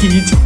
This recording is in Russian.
Чики,